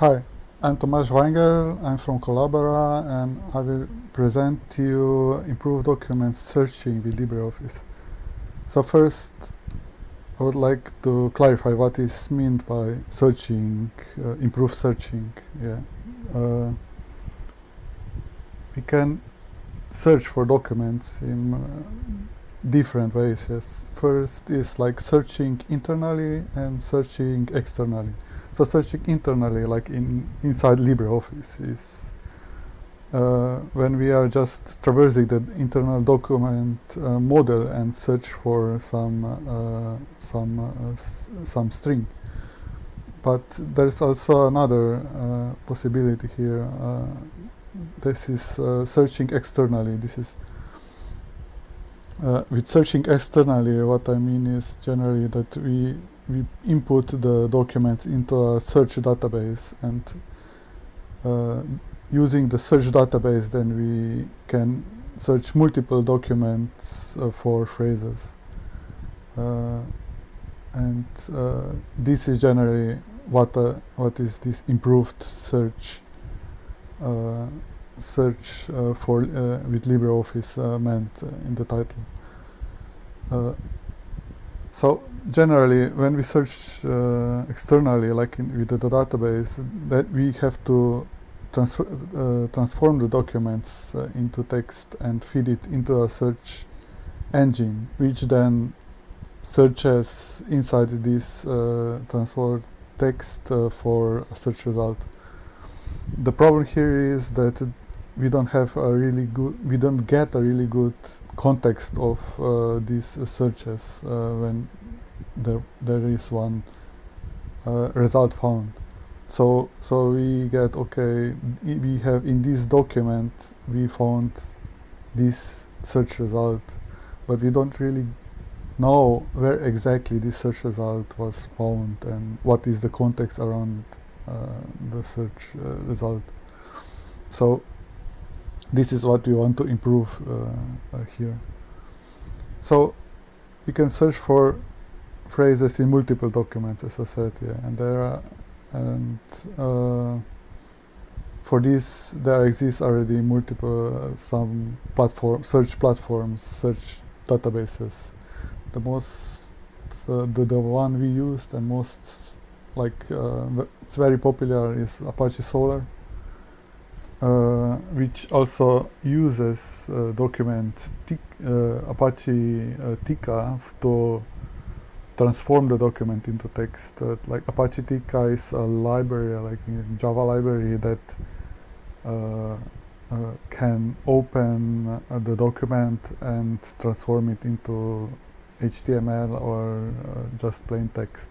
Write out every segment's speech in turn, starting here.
Hi, I'm Tomaž Vajngerl, I'm from Collabora and I will present to you improved document searching with LibreOffice. So first I would like to clarify what is meant by searching, uh, improved searching. Yeah, uh, We can search for documents in uh, different ways. Yes, first is like searching internally and searching externally. So searching internally, like in inside LibreOffice, is uh, when we are just traversing the internal document uh, model and search for some uh, some uh, some string. But there's also another uh, possibility here. Uh, this is searching externally. This is with searching externally. What I mean is generally that we we input the documents into a search database and uh, using the search database then we can search multiple documents uh, for phrases. Uh, and uh, this is generally what uh, what is this improved search uh, search for with LibreOffice meant in the title so generally, when we search uh, externally, like in, with the database, that we have to transfer, uh, transform the documents uh, into text and feed it into a search engine, which then searches inside this uh, transformed text uh, for a search result. The problem here is that we don't have a really good, we don't get a really good context of uh, these searches uh, when there there is one uh, result found. So so we get okay we have in this document we found this search result but we don't really know where exactly this search result was found and what is the context around uh, the search uh, result. So this is what we want to improve uh, uh, here. So you can search for phrases in multiple documents, as I said, yeah, and there are, and uh, for this there exists already multiple uh, some platform search platforms, search databases. The most uh, the the one we used and most like uh, it's very popular is Apache Solr uh, which also uses uh, document uh, Apache Tika to transform the document into text. like Apache Tika is a library, like Java library that uh, can open uh, the document and transform it into HTML or uh, just plain text.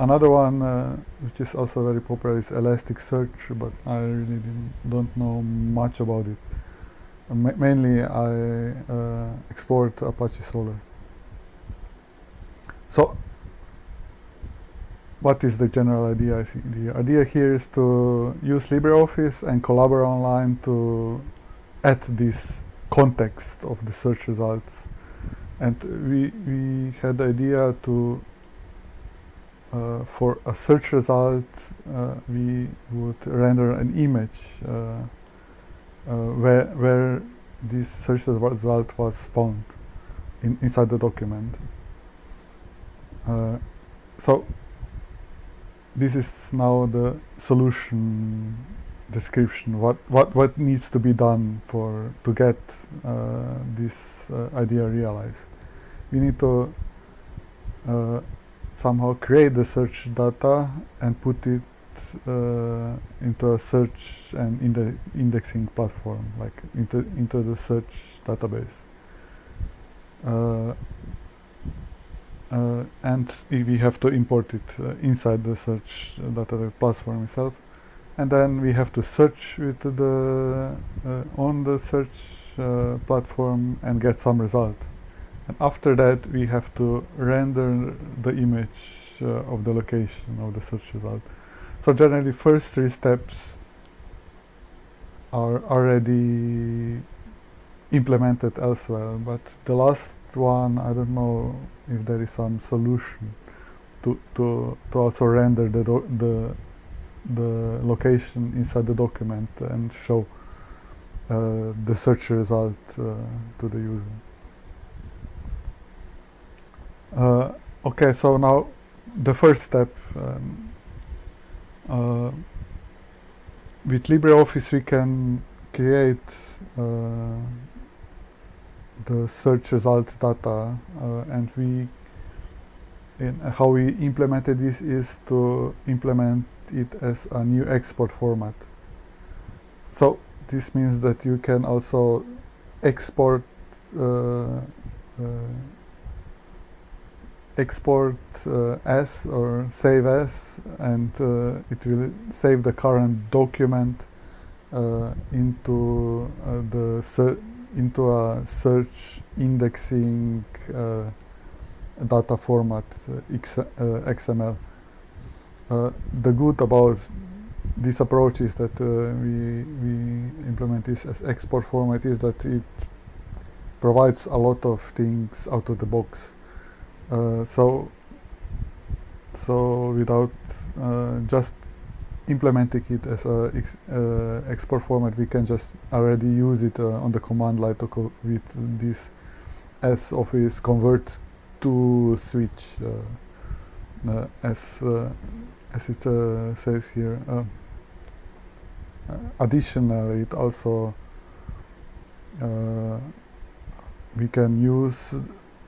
Another one uh, which is also very popular is Elasticsearch, but I really don't know much about it. Uh, ma mainly I uh, explored Apache Solr. So what is the general idea? I see? The idea here is to use LibreOffice and Collabora Online to add this context of the search results. And we, we had the idea to uh, for a search result uh, we would render an image uh, uh, where, where this search result was found in, inside the document. Uh, so this is now the solution description what what what needs to be done for to get uh, this idea realized we need to somehow create the search data and put it uh, into a search and in the indexing platform, like into into the search database. Uh, uh, and we have to import it uh, inside the search data platform itself, and then we have to search with the uh, on the search uh, platform and get some result and after that we have to render the image uh, of the location of the search result so generally first three steps are already implemented elsewhere but the last one I don't know if there is some solution to to, to also render the the the location inside the document and show uh, the search result uh, to the user. Uh, okay, so now the first step um, uh, with LibreOffice we can create uh, the search result data uh, and we how we implemented this is to implement it as a new export format. So this means that you can also export uh, uh, export uh, as or save as and uh, it will save the current document uh, into uh, the into a search indexing data format X XML. the good about this approach is that we we implement this as export format is that it provides a lot of things out of the box uh, so so without uh, just implementing it as a ex uh, export format we can just already use it uh, on the command line to with this soffice convert to switch uh, uh, as as it says here. Um, additionally it also we can use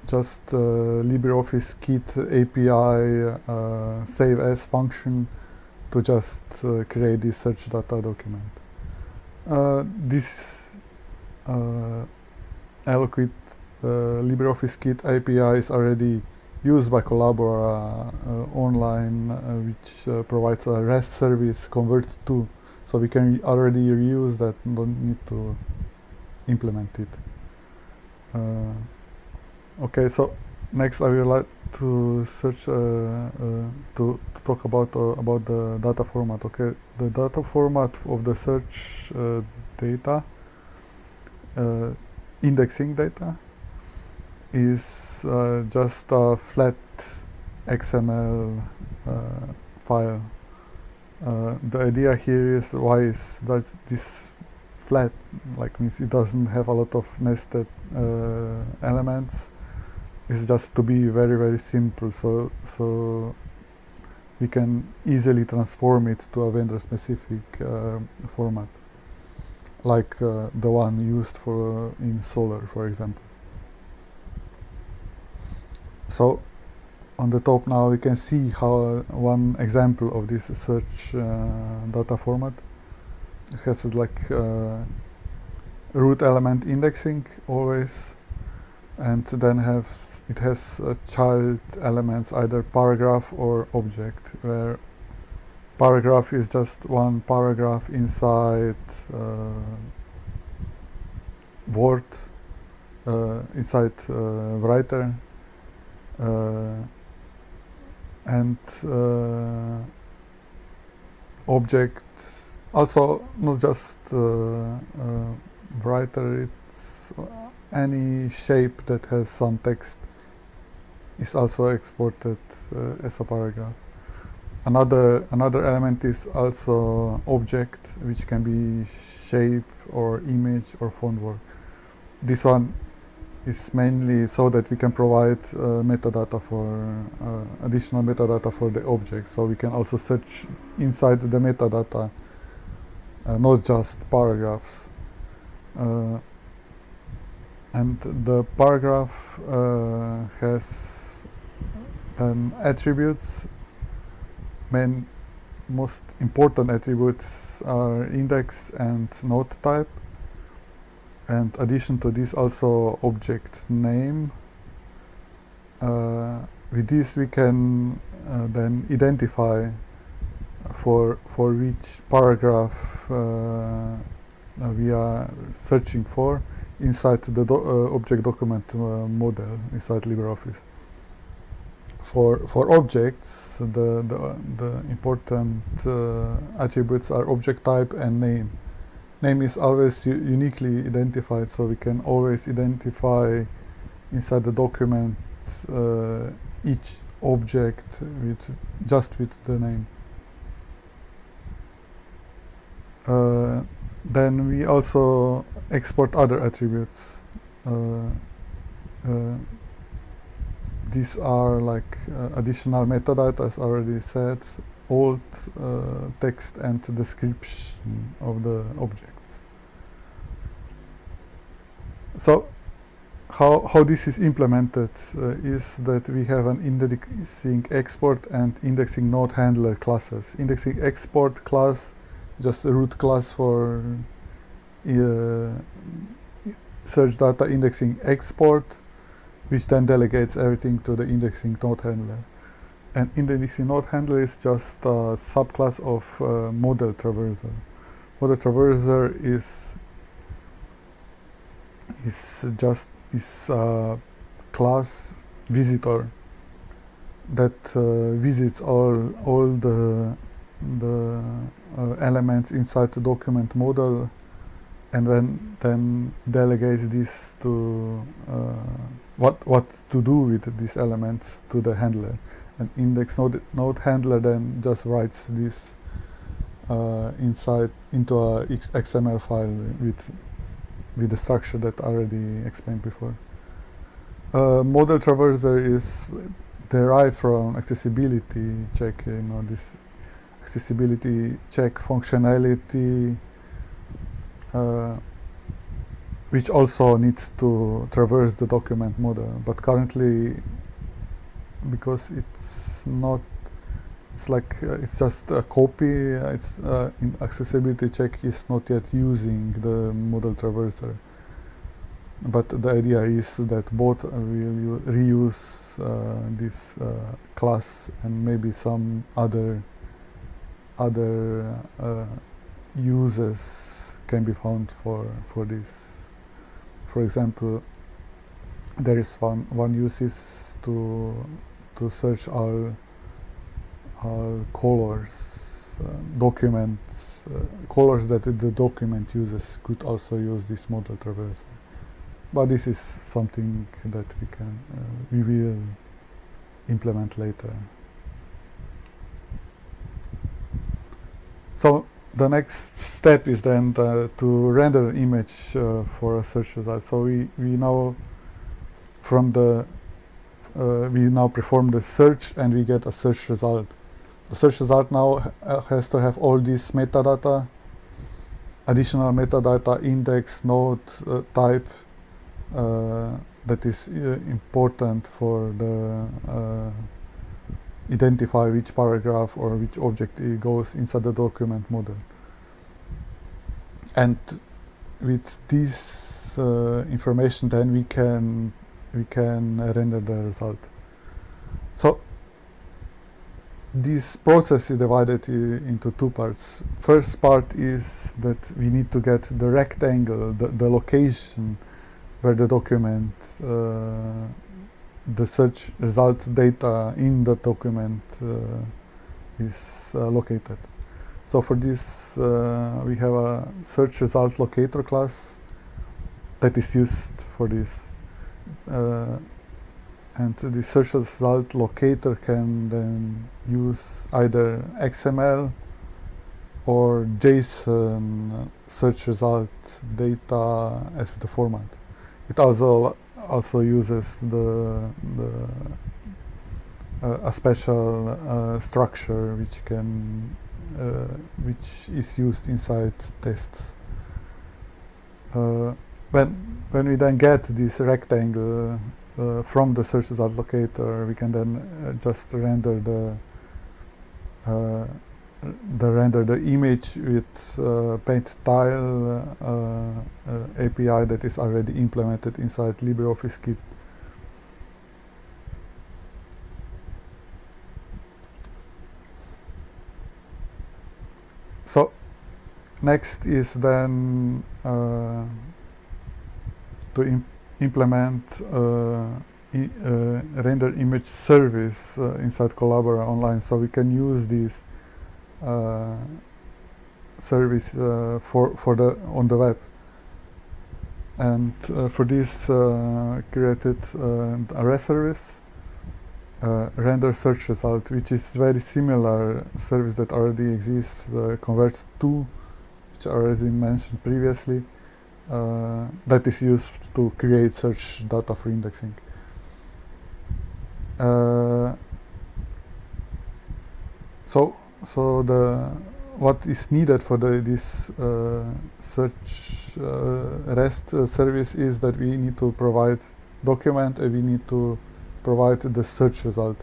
just uh, LibreOffice Kit API uh, save as function to just uh, create this search data document. Uh, this uh, LOKit uh, LibreOffice Kit API is already used by Collabora online, which provides a REST service convert to, so we can already reuse that, don't need to implement it. Okay, so next I would like to search uh, uh, to, talk about uh, about the data format. Okay, the data format of the search uh, data, uh, indexing data, is uh, just a flat XML file. the idea here is why is that this flat, like means it doesn't have a lot of nested elements is just to be very very simple. So so we can easily transform it to a vendor specific uh, format. Like uh, the one used for uh, in Solr for example. So on the top now we can see how uh, one example of this search uh, data format. It has like uh, root element indexing always and then has it has uh, child elements either paragraph or object where paragraph is just one paragraph inside uh, Word uh, inside uh, writer uh, and uh, object also not just writer it's any shape that has some text is also exported uh, as a paragraph. Another another element is also object, which can be shape or image or Fontwork. This one is mainly so that we can provide uh, metadata for uh, additional metadata for the object. So we can also search inside the metadata, uh, not just paragraphs. Uh, and the paragraph uh, has um, attributes main most important attributes are index and node type. And addition to this also object name. Uh, with this we can uh, then identify for for which paragraph uh, we are searching for inside the do uh, object document uh, model inside LibreOffice for for objects the the, the important uh, attributes are object type and name. Name is always uniquely identified so we can always identify inside the document uh, each object with just with the name. Uh, then we also export other attributes. Uh, uh, these are like uh, additional metadata as already said alt uh, text and description of the objects so how, how this is implemented uh, is that we have an indexing export and indexing node handler classes. Indexing export class, just a root class for uh, search data indexing export, which then delegates everything to the indexing node handler. And indexing node handler is just a subclass of uh, model traverser. Model traverser is is just is a class visitor that uh, visits all all the the uh, elements inside the document model and then then delegates this to uh, what what to do with these elements to the handler An index node node handler then just writes this uh, inside into a XML file with with the structure that I already explained before. Uh, model traverser is derived from accessibility check, you know, this accessibility check functionality uh, which also needs to traverse the document model. But currently because it's not it's like uh, it's just a copy uh, it's uh, in accessibility check is not yet using the model traverser. But the idea is that both will reuse uh, this uh, class and maybe some other other uh, uses can be found for for this for example there is one one use is to to search our uh, colors, uh, documents, uh, colors that the document uses could also use this model traversal But this is something that we can, we will implement later. So the next step is then to render an image uh, for a search result. So we, we now from the uh, we now perform the search and we get a search result. The search result now uh, has to have all these metadata, additional metadata, index, node, uh, type, uh, that is uh, important for the identify which paragraph or which object goes inside the document model. And with this uh, information then we can we can render the result. So this process is divided into two parts. First part is that we need to get the rectangle, the, the location where the document, uh, the search results data in the document uh, is uh, located. So for this uh, we have a search result locator class that is used for this. And the search result locator can then use either XML or JSON search result data as the format. It also also uses the, the uh, a special uh, structure which can uh, which is used inside tests. Uh, when when we then get this rectangle uh, from the search result locator we can then just render the the render the image with uh, paint tile uh, uh, API that is already implemented inside LibreOffice Kit. So next is then to imp implement uh, uh, render image service uh, inside Collabora Online. So we can use this service for for the on the web. And for this, created a REST service uh, render search result, which is very similar service that already exists, uh, converts to which already mentioned previously, uh, that is used to create search data for indexing. Uh, so, so the what is needed for the, this uh, search uh, REST uh, service is that we need to provide document and we need to provide the search result.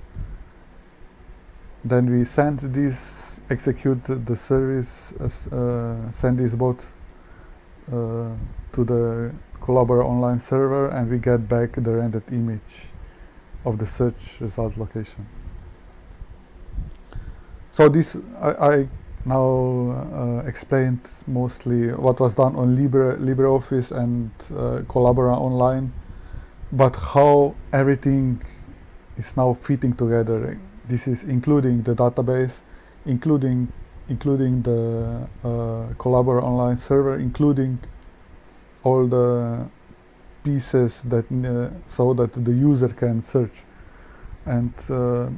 Then we send this, execute the service, uh, send this both uh, to the Collabora online server and we get back the rendered image of the search result location. So this I, I now uh, explained mostly what was done on Libre, LibreOffice and uh, Collabora Online, but how everything is now fitting together. This is including the database, including including the uh, Collabora Online server, including all the pieces that uh, so that the user can search. And uh,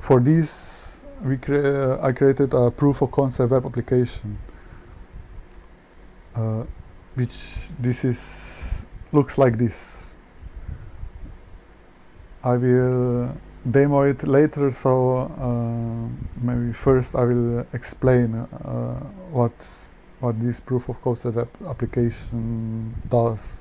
for this we cre I created a proof of concept web application uh, which this is looks like this. I will demo it later so uh, maybe first I will explain uh, what what this proof of concept web application does.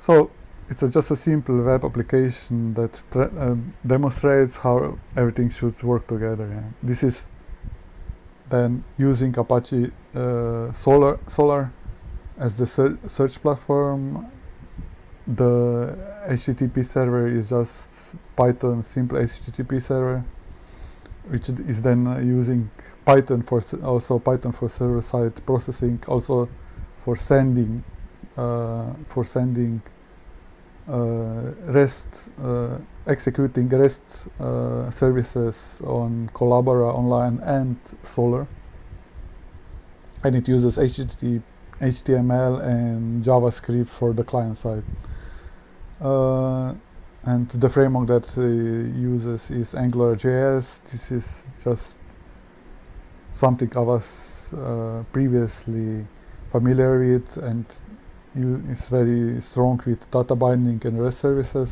So it's a, just a simple web application that uh, demonstrates how everything should work together. Yeah. This is then using Apache uh, Solr, Solr as the ser search platform. The HTTP server is just Python simple HTTP server, which is then uh, using Python for also Python for server-side processing, also for sending uh, for sending REST, uh, executing REST uh, services on Collabora Online and Solr. And it uses HTTP, HTML and JavaScript for the client side. Uh, and the framework that uh, uses is AngularJS. This is just something I was uh, previously familiar with and is very strong with data binding and REST services,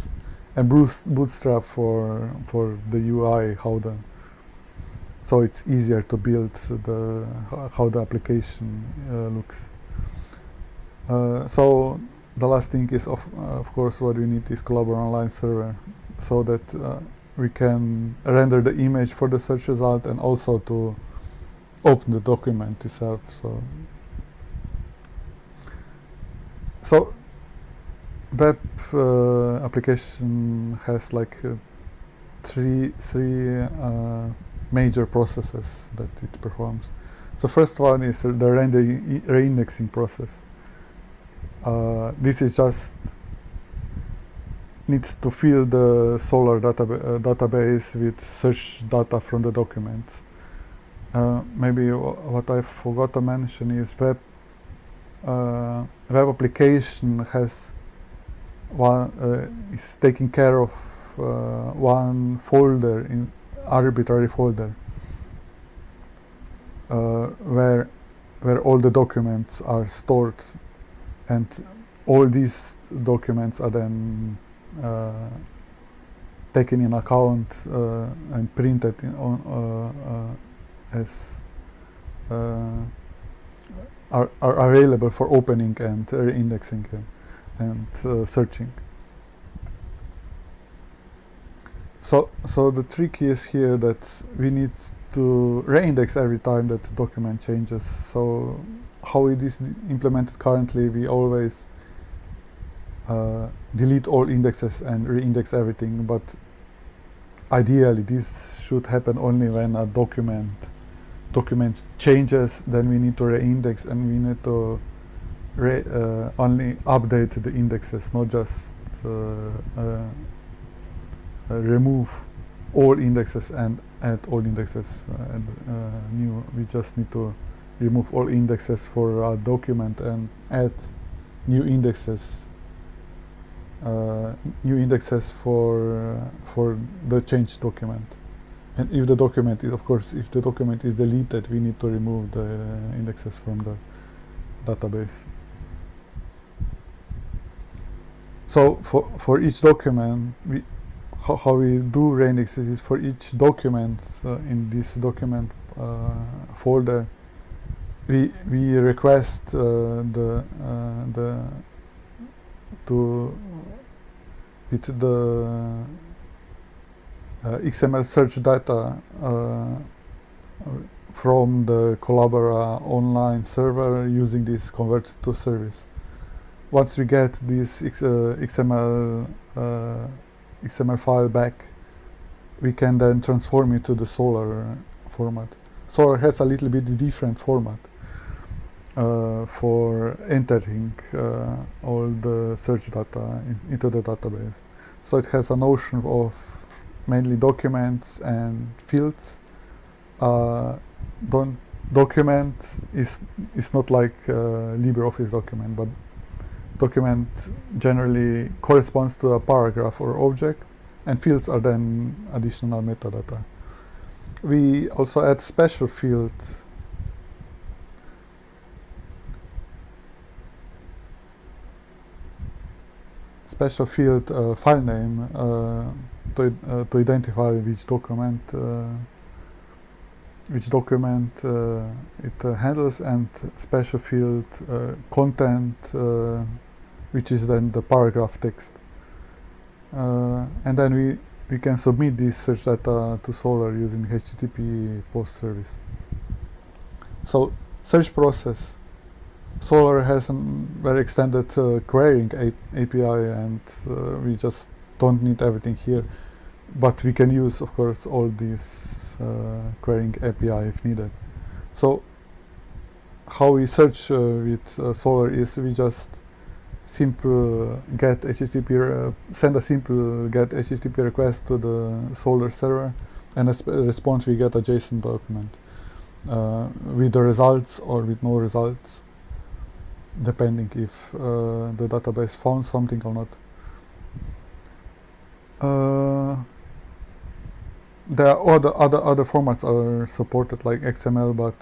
and Bootstrap for for the UI how the so it's easier to build the how the application uh, looks. Uh, so the last thing is of of course what we need is Collabora Online server so that uh, we can render the image for the search result and also to open the document itself. So so web uh, application has like uh, three three uh, major processes that it performs. So first one is the reindexing process. Uh, this is just needs to fill the Solr datab uh, database with search data from the documents. Uh, maybe what I forgot to mention is web uh, web application has one uh, is taking care of uh, one folder in arbitrary folder uh, where where all the documents are stored. And all these documents are then uh, taken in account uh, and printed in on as are, are available for opening and indexing and uh, searching. So, so the trick is here that we need to reindex every time that the document changes. So how it is implemented currently, we always uh, delete all indexes and reindex everything, but ideally this should happen only when a document document changes, then we need to reindex and we need to uh, only update the indexes, not just uh, uh, uh remove all indexes and add all indexes uh, uh, new. We just need to remove all indexes for a document and add new indexes new indexes for for the change document and if the document is of course if the document is deleted we need to remove the indexes from the database. So for for each document we how, how we do reindexes is for each document uh, in this document uh, folder we we request uh, the uh, the to with the XML search data uh, from the Collabora online server using this convert to service. Once we get this X, uh, XML XML file back, we can then transform it to the Solr format. Solr has a little bit different format uh, for entering uh, all the search data in, into the database. So it has a notion of mainly documents and fields. Uh, don't document is is not like LibreOffice document, but document generally corresponds to a paragraph or object, and fields are then additional metadata. We also add special field special field uh, file name uh, to, uh, to identify which document which document it handles and special field content which is then the paragraph text. And then we we can submit this search data to Solr using HTTP post service. So search process. Solr has a very extended uh, querying API and uh, we just don't need everything here but we can use of course all these uh, querying API if needed so how we search uh, with uh, Solr is we just simple get HTTP send a simple get HTTP request to the Solr server and as a response we get a JSON document uh, with the results or with no results depending if uh, the database found something or not. Uh, there are other other other formats are supported like XML, but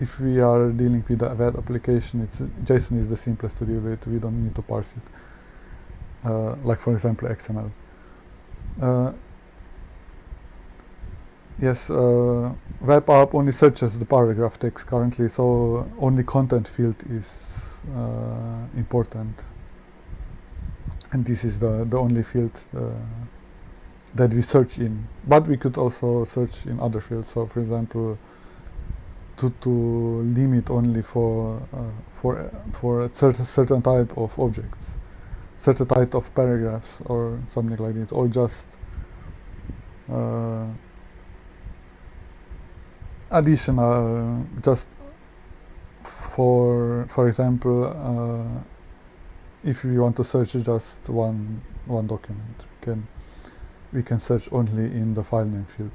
if we are dealing with a web application, it's JSON is the simplest to deal with. We don't need to parse it, uh, like for example XML. Uh, Yes, uh, web app only searches the paragraph text currently, so only content field is uh, important. And this is the, the only field uh, that we search in. But we could also search in other fields. So for example, to, to limit only for, uh, for, for a certain, certain type of objects, certain type of paragraphs or something like this, or just uh, additional just for for example uh, if we want to search just one one document we can we can search only in the file name field.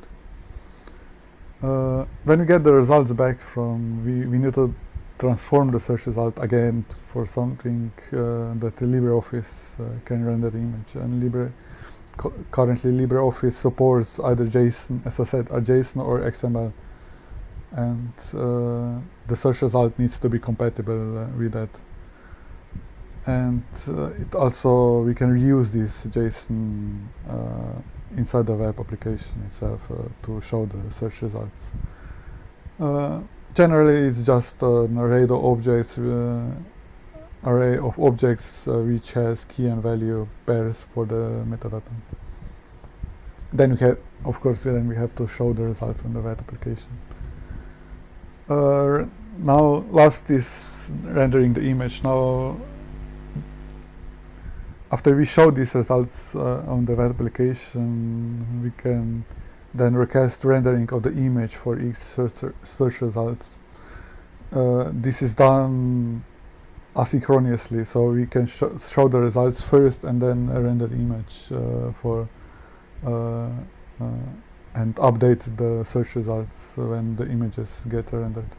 Uh, when we get the results back from we, we need to transform the search result again for something uh, that the LibreOffice uh, can render the image. And Libre currently LibreOffice supports either JSON as I said a JSON or XML. And uh, the search result needs to be compatible uh, with that and uh, it also we can reuse this JSON uh, inside the web application itself uh, to show the search results. Uh, generally, it's just an array of objects, array of objects which has key and value pairs for the metadata. Then we have, of course, then we have to show the results on the web application. Uh, now last is rendering the image. Now after we show these results uh, on the web application, we can then request rendering of the image for each search, search results. Uh, this is done asynchronously, so we can sh show the results first and then render the image uh, for uh, uh, and update the search results when the images get rendered.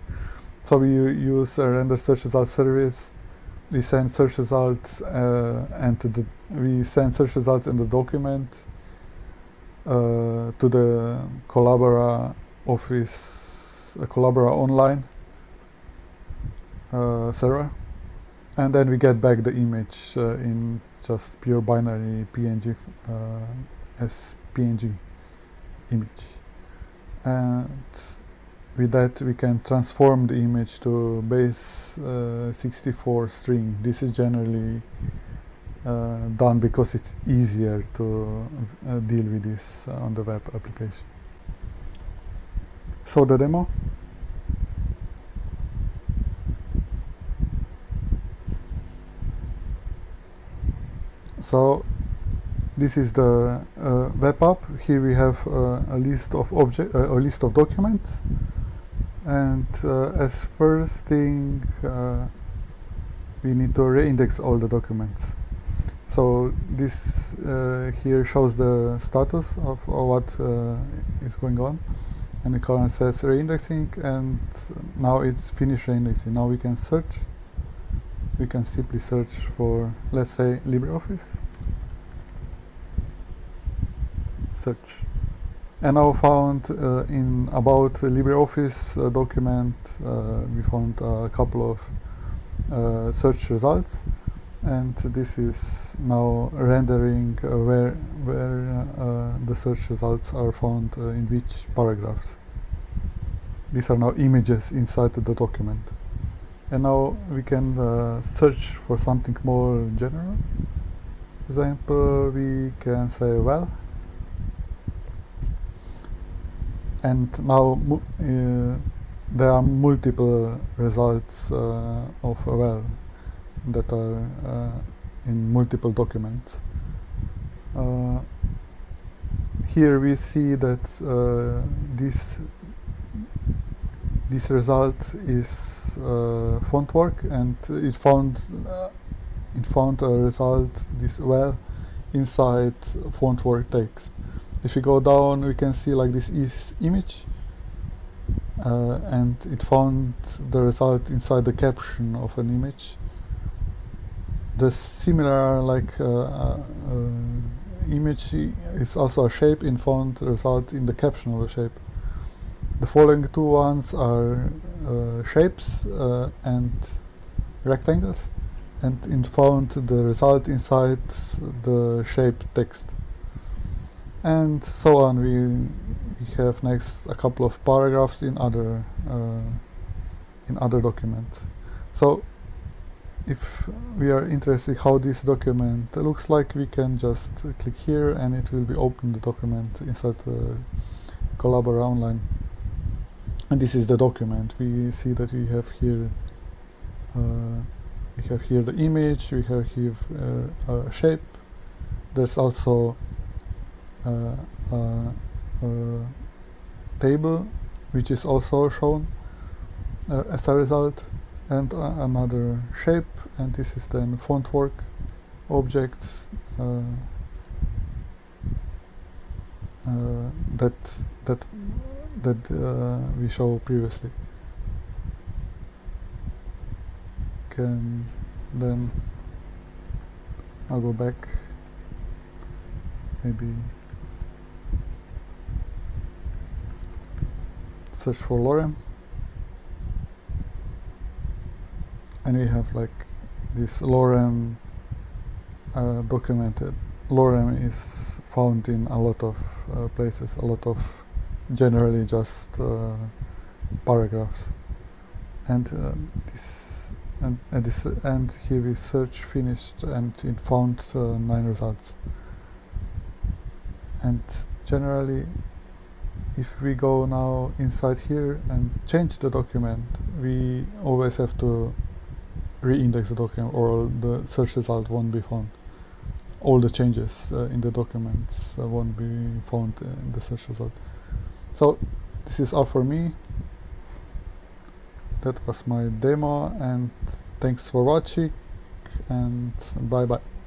So we use a render search result service. We send search results uh, and the, we send search results in the document uh, to the Collabora Office, uh, Collabora Online uh, server, and then we get back the image uh, in just pure binary PNG uh, as PNG image, and with that we can transform the image to base uh, 64 string. This is generally uh, done because it's easier to uh, deal with this on the web application. So the demo. So this is the uh, web app. Here we have uh, a list of object, uh, a list of documents, and uh, as first thing, we need to reindex all the documents. So this uh, here shows the status of, what uh, is going on and the column says reindexing and now it's finished reindexing. Now we can search. We can simply search for let's say LibreOffice. Search. And now found uh, in about LibreOffice uh, document we found a couple of uh, search results. And this is now rendering uh, where where uh, the search results are found in which paragraphs. These are now images inside the document. And now we can search for something more general. For example we can say well and now uh, there are multiple results uh, of a well that are uh, in multiple documents. Here we see that this this result is uh, Fontwork and it found uh, it found a result this well inside Fontwork text if you go down we can see like this is image uh, and it found the result inside the caption of an image the similar like uh, uh, image is also a shape in font result in the caption of a shape. The following two ones are uh, shapes uh, and rectangles and in font the result inside the shape text and so on. We, we have next a couple of paragraphs in other uh, in other documents so if we are interested how this document looks like we can just click here and it will be open the document inside the Collabora Online. And this is the document. We see that we have here uh, we have here the image we have here uh, a shape. There's also table which is also shown as a result and another shape and this is then Fontwork object uh, uh, that that that uh, we show previously. Can then I'll go back. Maybe search for lorem. And we have like this lorem uh, documented. Lorem is found in a lot of uh, places a lot of generally just uh, paragraphs. And uh, this and, and this and here we search finished and it found uh, nine results. And generally if we go now inside here and change the document we always have to re-index the document or the search result won't be found. All the changes uh, in the documents uh, won't be found in the search result. So this is all for me. That was my demo and thanks for watching and bye bye.